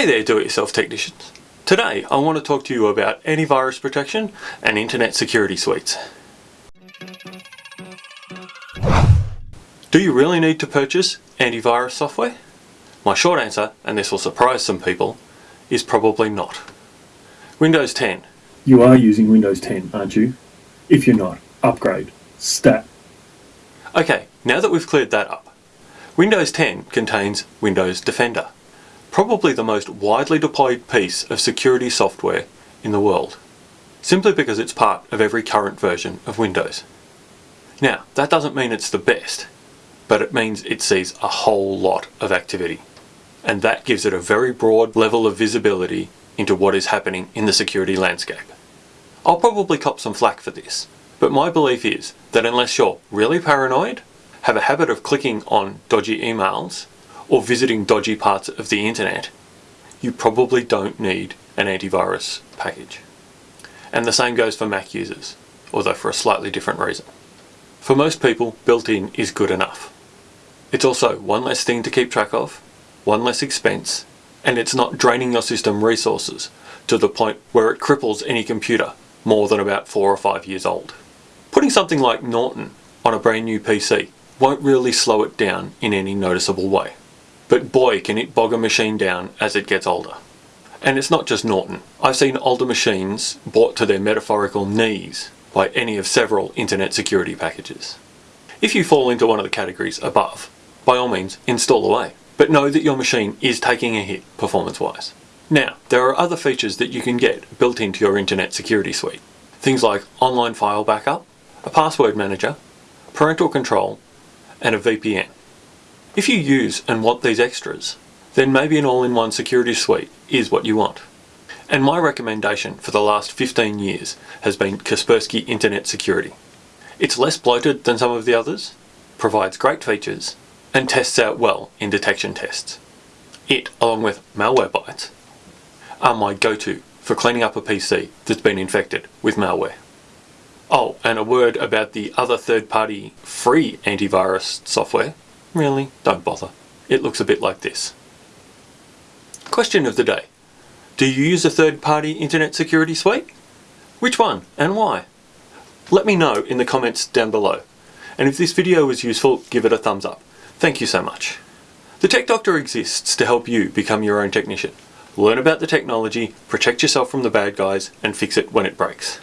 Hey there do-it-yourself technicians. Today I want to talk to you about antivirus protection and internet security suites. Do you really need to purchase antivirus software? My short answer, and this will surprise some people, is probably not. Windows 10. You are using Windows 10, aren't you? If you're not, upgrade. Stat. Okay, now that we've cleared that up, Windows 10 contains Windows Defender probably the most widely deployed piece of security software in the world, simply because it's part of every current version of Windows. Now, that doesn't mean it's the best, but it means it sees a whole lot of activity. And that gives it a very broad level of visibility into what is happening in the security landscape. I'll probably cop some flack for this, but my belief is that unless you're really paranoid, have a habit of clicking on dodgy emails, or visiting dodgy parts of the internet, you probably don't need an antivirus package. And the same goes for Mac users, although for a slightly different reason. For most people, built-in is good enough. It's also one less thing to keep track of, one less expense, and it's not draining your system resources to the point where it cripples any computer more than about four or five years old. Putting something like Norton on a brand new PC won't really slow it down in any noticeable way. But boy can it bog a machine down as it gets older. And it's not just Norton. I've seen older machines brought to their metaphorical knees by any of several internet security packages. If you fall into one of the categories above, by all means install away, but know that your machine is taking a hit performance-wise. Now, there are other features that you can get built into your internet security suite. Things like online file backup, a password manager, parental control, and a VPN. If you use and want these extras, then maybe an all-in-one security suite is what you want. And my recommendation for the last 15 years has been Kaspersky Internet Security. It's less bloated than some of the others, provides great features, and tests out well in detection tests. It, along with Malwarebytes, are my go-to for cleaning up a PC that's been infected with malware. Oh, and a word about the other third-party free antivirus software Really, don't bother. It looks a bit like this. Question of the day. Do you use a third-party internet security suite? Which one and why? Let me know in the comments down below. And if this video was useful, give it a thumbs up. Thank you so much. The Tech Doctor exists to help you become your own technician. Learn about the technology, protect yourself from the bad guys, and fix it when it breaks.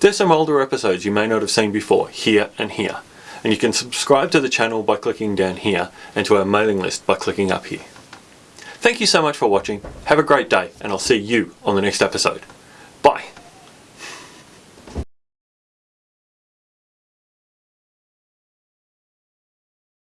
There's some older episodes you may not have seen before, here and here and you can subscribe to the channel by clicking down here and to our mailing list by clicking up here. Thank you so much for watching, have a great day and I'll see you on the next episode.